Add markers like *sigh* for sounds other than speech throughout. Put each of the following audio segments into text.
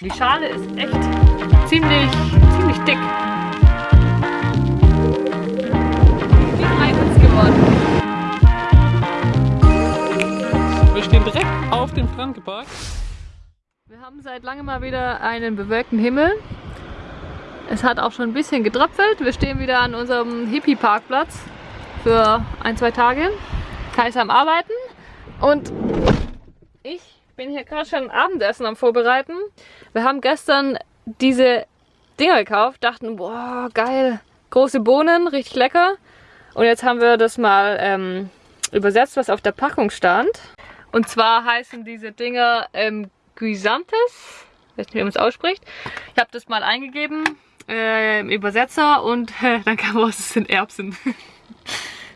Die Schale ist echt ziemlich, ziemlich dick. Wie Eis geworden. Wir stehen direkt auf dem Strand geparkt. Wir haben seit langem mal wieder einen bewölkten Himmel. Es hat auch schon ein bisschen getröpfelt. Wir stehen wieder an unserem Hippie-Parkplatz für ein, zwei Tage. Kai ist am Arbeiten und ich bin hier gerade schon Abendessen am Vorbereiten. Wir haben gestern diese Dinger gekauft, dachten, boah, geil, große Bohnen, richtig lecker. Und jetzt haben wir das mal ähm, übersetzt, was auf der Packung stand. Und zwar heißen diese Dinger ähm, Guisantes. Ich weiß nicht, wie man es ausspricht. Ich habe das mal eingegeben äh, im Übersetzer und äh, *laughs* dann kam raus, es sind Erbsen. *laughs*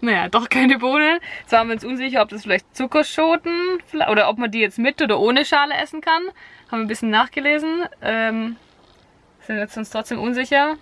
naja, doch keine Bohnen. Jetzt waren wir uns unsicher, ob das vielleicht Zuckerschoten oder ob man die jetzt mit oder ohne Schale essen kann. Haben wir ein bisschen nachgelesen. Ähm, sind jetzt uns trotzdem unsicher.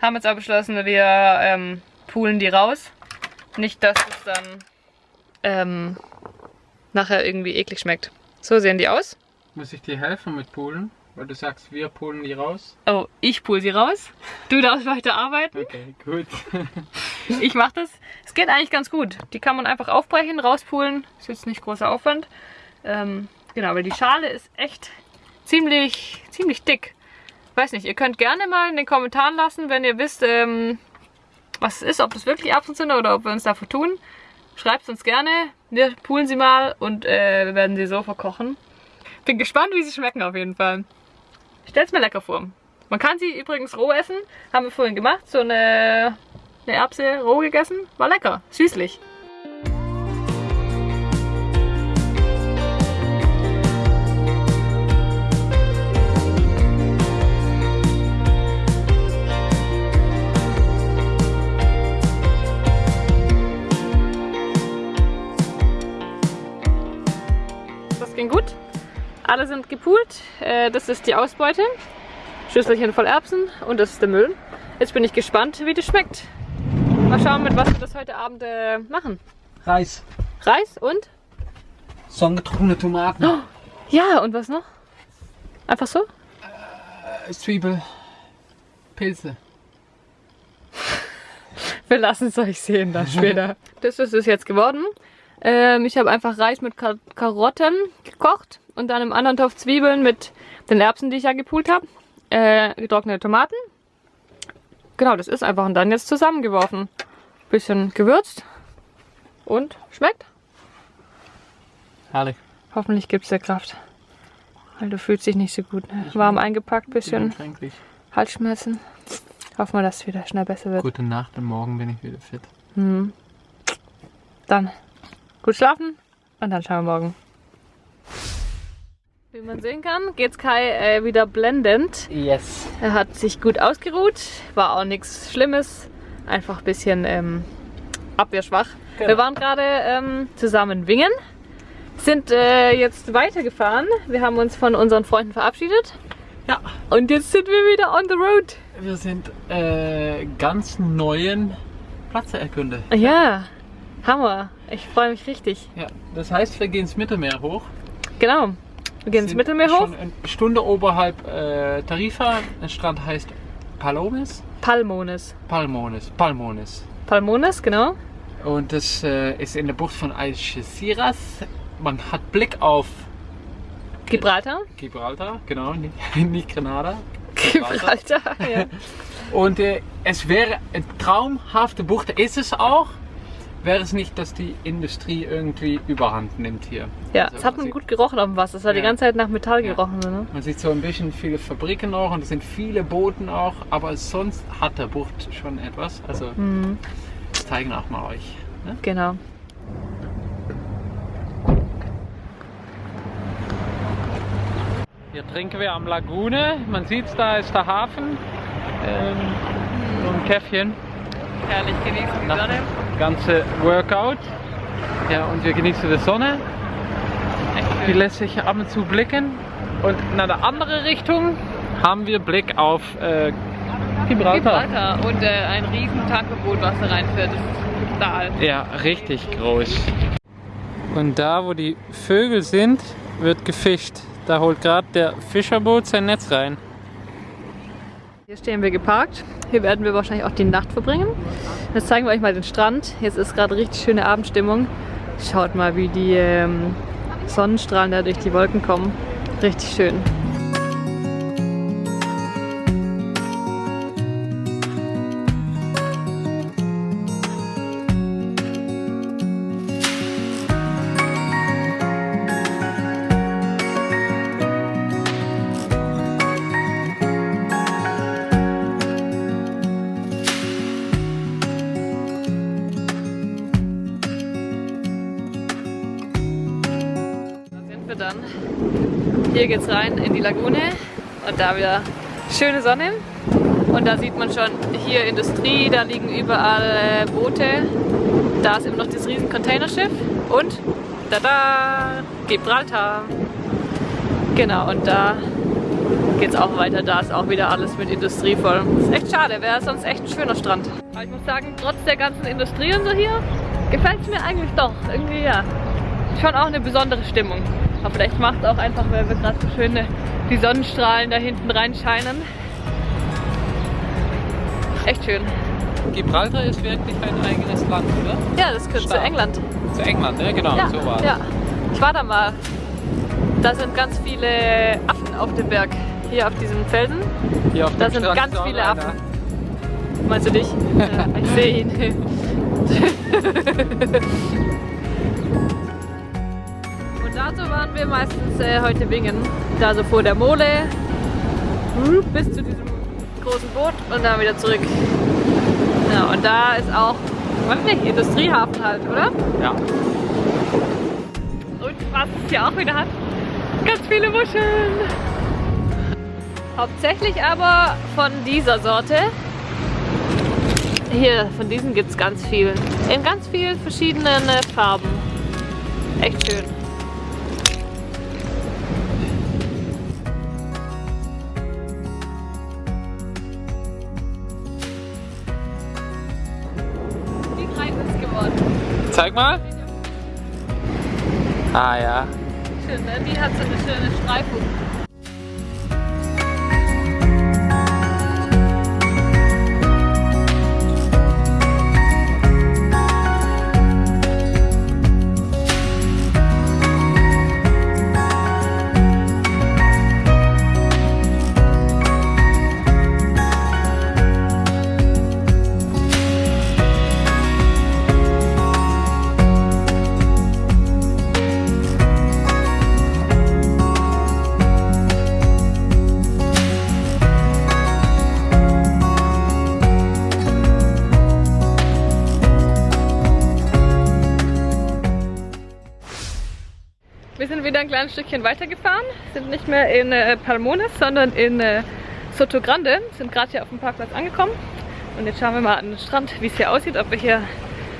Haben jetzt aber beschlossen, wir ähm, poolen die raus. Nicht, dass es dann ähm, nachher irgendwie eklig schmeckt. So sehen die aus. Muss ich dir helfen mit Poolen? Weil du sagst, wir poolen die raus. Oh, ich pool sie raus. Du darfst weiter arbeiten. Okay, gut. *laughs* ich mach das. Es geht eigentlich ganz gut. Die kann man einfach aufbrechen, rauspulen. Ist jetzt nicht großer Aufwand. Ähm, genau, weil die Schale ist echt ziemlich, ziemlich dick. Weiß nicht, ihr könnt gerne mal in den Kommentaren lassen, wenn ihr wisst, ähm, was es ist, ob das wirklich Erbsen sind oder ob wir uns da vertun. Schreibt es uns gerne. Wir poolen sie mal und äh, wir werden sie so verkochen. Bin gespannt, wie sie schmecken auf jeden Fall. Stell's mir lecker vor. Man kann sie übrigens roh essen. Haben wir vorhin gemacht. So eine, eine Erbse roh gegessen. War lecker. Süßlich. Das ging gut. Alle sind gepoolt. Äh, das ist die Ausbeute. Schüsselchen voll Erbsen und das ist der Müll. Jetzt bin ich gespannt, wie das schmeckt. Mal schauen, mit was wir das heute Abend äh, machen. Reis. Reis und? Sonnengetrocknete Tomaten. Oh, ja, und was noch? Einfach so? Äh, Zwiebel. Pilze. *laughs* Wir lassen es euch sehen dann später. *laughs* das ist es jetzt geworden. Ähm, ich habe einfach Reis mit Kar Karotten gekocht und dann im anderen Topf Zwiebeln mit den Erbsen, die ich ja gepult habe. Äh, getrocknete Tomaten. Genau, das ist einfach und dann jetzt zusammengeworfen. Bisschen gewürzt und schmeckt. Herrlich. Hoffentlich gibt es der Kraft. Weil du fühlst dich nicht so gut. Ne? Warm eingepackt, bisschen. Halsschmerzen. Hoffen wir, dass es wieder schnell besser wird. Gute Nacht und morgen bin ich wieder fit. Mhm. Dann gut schlafen und dann schauen wir morgen. Wie man sehen kann, geht's Kai äh, wieder blendend. Yes. Er hat sich gut ausgeruht, war auch nichts Schlimmes, einfach ein bisschen ähm, abwehrschwach. Genau. Wir waren gerade ähm, zusammen wingen, sind äh, jetzt weitergefahren. Wir haben uns von unseren Freunden verabschiedet Ja. und jetzt sind wir wieder on the road. Wir sind äh, ganz neuen Plätze erkundet. Ja, Hammer. Ich freue mich richtig. Ja. Das heißt, wir gehen ins Mittelmeer hoch. Genau. Wir gehen ins Mittelmeer hoch. Schon eine Stunde oberhalb äh, Tarifa. Der Strand heißt Palomes? Palmones. Palmones. Palmones. Palmones, genau. Und das äh, ist in der Bucht von Algeciras. Man hat Blick auf Gibraltar. Gibraltar, genau, *laughs* nicht, Grenada. Gibraltar, *laughs* ja. Und äh, es wäre eine traumhafte Bucht, ist es auch, wäre es nicht, dass die Industrie irgendwie überhand nimmt hier. Ja, Also es hat man sieht- gut gerochen auf dem Wasser. Es hat die Ja. ganze Zeit nach Metall Ja. gerochen. Ne? Man sieht so ein bisschen viele Fabriken auch und es sind viele Booten auch, aber sonst hat der Bucht schon etwas. Also Mhm, das zeigen auch mal euch. Ne? genau. Hier trinken wir am Lagune. Man sieht da ist der Hafen. Ähm, so ein Käffchen. Herrlich genießen die Sonne. Ganze Workout. Ja, und wir genießen die Sonne. Die lässt sich ab und zu blicken. Und in eine andere Richtung haben wir Blick auf äh, Gibraltar. Gibraltar und äh, ein riesen Tankerboot, was da reinfährt. Das ist total. Ja, richtig groß. Und da, wo die Vögel sind, wird gefischt. Da holt gerade der Fischerboot sein Netz rein. Hier stehen wir geparkt. Hier werden wir wahrscheinlich auch die Nacht verbringen. Jetzt zeigen wir euch mal den Strand. Jetzt ist gerade richtig schöne Abendstimmung. Schaut mal, wie die ähm, Sonnenstrahlen da durch die Wolken kommen. Richtig schön. Hier geht's rein in die Lagune und da wieder schöne Sonne. Und da sieht man schon hier Industrie, da liegen überall äh, Boote. Da ist immer noch das riesen Containerschiff und da Gibraltar. Genau, und da geht's auch weiter. Da ist auch wieder alles mit Industrie voll. Ist echt schade, wäre sonst echt ein schöner Strand. Aber ich muss sagen, trotz der ganzen Industrie und so hier, gefällt es mir eigentlich doch. Irgendwie ja. Schon auch eine besondere Stimmung. Aber vielleicht macht es auch einfach, weil wir gerade so schön die Sonnenstrahlen da hinten reinscheinen. Echt schön. Gibraltar ist wirklich ein eigenes Land, oder? Ja, das gehört zu. England. Zu England, ne? Genau, ja, so war ja. Ich war da mal. Da sind ganz viele Affen auf dem Berg. Hier auf diesem Felsen. Hier auf Da dem sind Strand ganz viele einer. Affen. Meinst du dich? *laughs* ja, ich sehe ihn. *laughs* Dazu waren wir meistens äh, heute wingen. Da so vor der Mole bis zu diesem großen Boot und dann wieder zurück. Ja, und da ist auch, weiß nicht, Industriehafen halt, oder? Ja. Und was es hier auch wieder hat, ganz viele Muscheln. Hauptsächlich aber von dieser Sorte. Hier, von diesen gibt es ganz viel. In ganz vielen verschiedenen äh, Farben. Echt schön. Zeig mal. Ah ja. Schön, ne? Die hat so eine schöne Streifung. Wieder ein kleines Stückchen weitergefahren, sind nicht mehr in äh, Palmones, sondern in äh, Soto Grande, sind gerade hier auf dem Parkplatz angekommen. Und jetzt schauen wir mal an den Strand, wie es hier aussieht, ob wir hier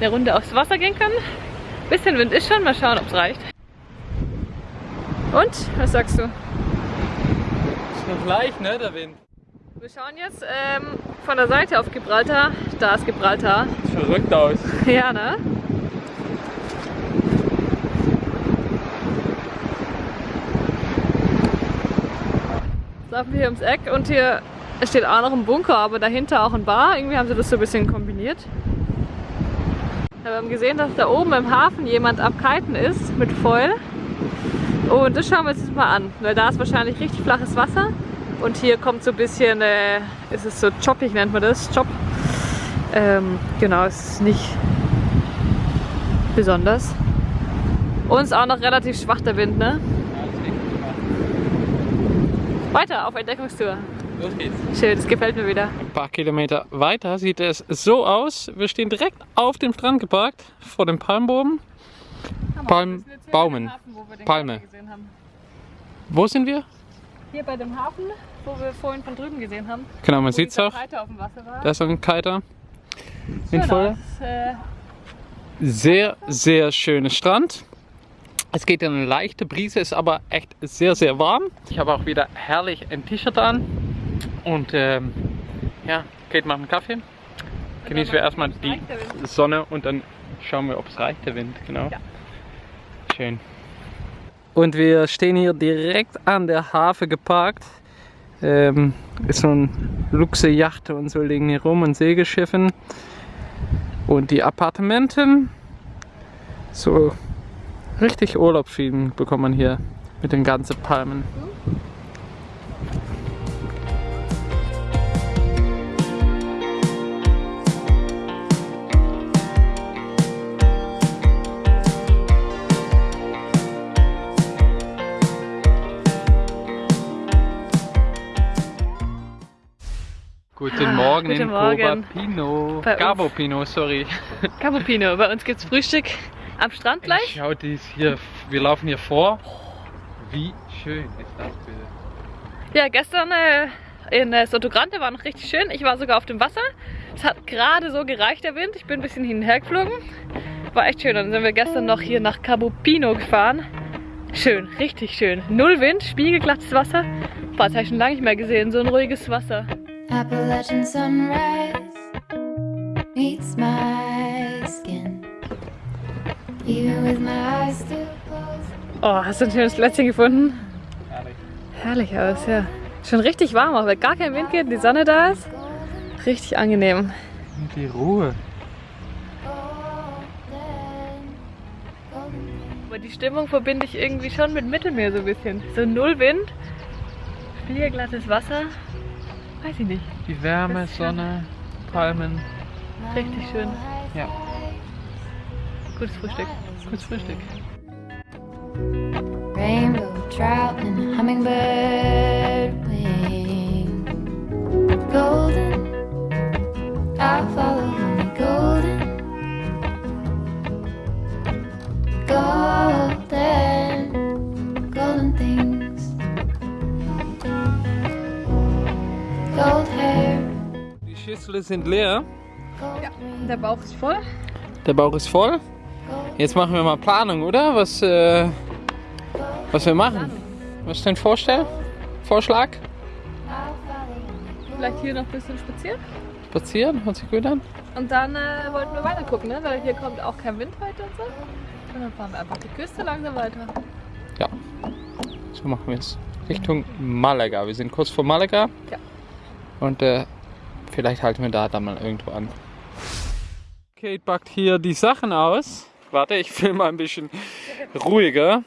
eine Runde aufs Wasser gehen können. Bisschen Wind ist schon, mal schauen, ob es reicht. Und, was sagst du? Ist noch leicht, ne, der Wind. Wir schauen jetzt ähm, von der Seite auf Gibraltar. Da ist Gibraltar. Sieht verrückt aus. *laughs* Ja, ne? Laufen wir hier ums Eck und hier steht auch noch ein Bunker, aber dahinter auch ein Bar. Irgendwie haben sie das so ein bisschen kombiniert. Wir haben gesehen, dass da oben im Hafen jemand am Kiten ist mit Foil. Und das schauen wir uns jetzt mal an, weil da ist wahrscheinlich richtig flaches Wasser. Und hier kommt so ein bisschen, äh, ist es so choppig nennt man das, chop. Ähm, genau, es ist nicht besonders. Und es ist auch noch relativ schwach der Wind, ne? Weiter auf Entdeckungstour. Los geht's. Schön, das gefällt mir wieder. Ein paar Kilometer weiter sieht es so aus. Wir stehen direkt auf dem Strand geparkt, vor dem Palmbogen. Palm- Baumen. Palme. Wo sind wir? Hier bei dem Hafen, wo wir vorhin von drüben gesehen haben. Genau, man sieht es auch. Da ist so ein Kiter. Schön In voll. Äh, Sehr, sehr schöner Strand. Es geht in eine leichte Brise, ist aber echt sehr, sehr warm. Ich habe auch wieder herrlich ein T-Shirt an. Und ähm, ja, Kate macht einen Kaffee. Genießen wir erstmal die. Sonne und dann schauen wir, ob es reicht, der Wind. Genau. Ja. Schön. Und wir stehen hier direkt an der Hafen geparkt. Ähm, ist so ein Luxe-Yacht und so liegen hier rum und Segelschiffen. Und die Appartementen, so richtig Urlaubsfeeling bekommt man hier mit den ganzen Palmen. Guten Morgen guten in Morgen. Pino. Gabo Pino, sorry. Capupino, bei uns gibt's Frühstück am Strand gleich. Schau dies hier, wir laufen hier vor. Wie schön ist das bitte? Ja, gestern äh, in äh, Sotogrande war noch richtig schön. Ich war sogar auf dem Wasser. Es hat gerade so gereicht, der Wind. Ich bin ein bisschen hin und her geflogen. War echt schön. Dann sind wir gestern noch hier nach Cabo Pino gefahren. Schön, richtig schön. Null Wind, spiegelglattes Wasser. Boah, das habe ich schon lange nicht mehr gesehen. So ein ruhiges Wasser. Appalachian sunrise meets my Oh, hast du ein schönes Plätzchen gefunden? Herrlich. Herrlich aus, ja. Schon richtig warm, auch weil gar kein Wind geht, die Sonne da ist. Richtig angenehm. Und die Ruhe. Aber die Stimmung verbinde ich irgendwie schon mit Mittelmeer so ein bisschen. So null Wind, spiegelglattes Wasser. Weiß ich nicht. Die Wärme. Sonne, Palmen. Richtig schön. Ja, Gutes Frühstück. gutes Frühstück. Rainbow trout and hummingbird wing. Golden, I'll follow only golden. Golden, golden things. Gold hair, Die Schüsseln sind leer. rings, Der Bauch ist voll. Der Bauch ist voll. Jetzt machen wir mal Planung, oder? Was, äh, was wir machen. Was ist dein Vorstell? Vorschlag? Vielleicht hier noch ein bisschen spazieren. Spazieren? Hört sich gut an. Und dann äh, wollten wir weiter gucken, ne? weil hier kommt auch kein Wind weiter und so. Und dann fahren wir einfach die Küste langsam weiter. Ja, so machen wir es. Richtung Malaga. Wir sind kurz vor Malaga. Ja. Und äh, vielleicht halten wir da dann mal irgendwo an. Kate packt hier die Sachen aus. Warte, ich filme mal ein bisschen ruhiger.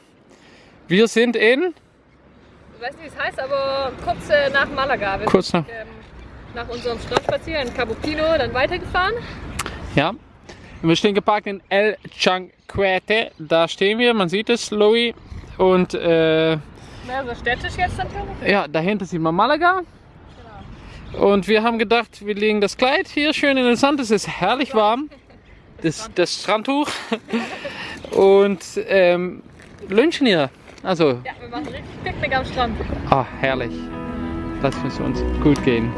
Wir sind in. Ich weiß nicht, wie es heißt, aber kurz äh, nach Malaga. Wir Kurz nach. sind ähm, nach unserem Strandspaziergang in Cabo Pino dann weitergefahren. Ja. Wir stehen geparkt in El Chanquete. Da stehen wir, man sieht es, Louis. Und äh, Mehrere städtisch jetzt natürlich. ja, dahinter sieht man Malaga. Und wir haben gedacht, wir legen das Kleid hier schön in den Sand. Es ist herrlich warm. Das, das Strandtuch. Und ähm, Lünchen hier. Also, Ja, wir machen richtig Picknick am Strand. ah, herrlich. Lass es uns gut gehen.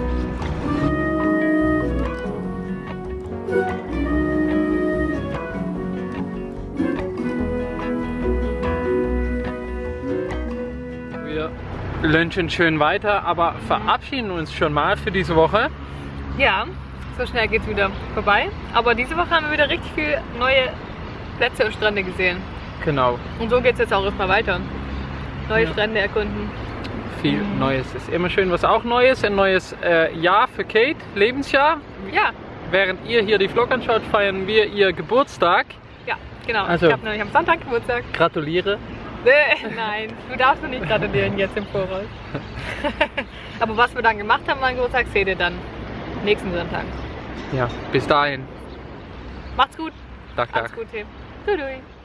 Wir lunchen schön weiter, aber verabschieden uns schon mal für diese Woche. Ja, so schnell geht's wieder vorbei. Aber diese Woche haben wir wieder richtig viele neue Plätze und Strände gesehen. Genau. Und so geht's jetzt auch erstmal weiter. Neue Ja. Strände erkunden. Viel Neues. Ist immer schön, was auch Neues. Ein neues äh, Jahr für Kate, Lebensjahr. Ja, Während ihr hier die Vlog anschaut, feiern wir ihr Geburtstag. ja, genau. Also- Ich habe nämlich am Sonntag Geburtstag. Gratuliere. Nein, du darfst mir nicht gratulieren jetzt im Voraus. *laughs* *laughs* Aber was wir dann gemacht haben am Geburtstag, seht ihr dann nächsten Sonntag. Ja, bis dahin. Macht's gut. Tag, Tag. Gute. Tschüss.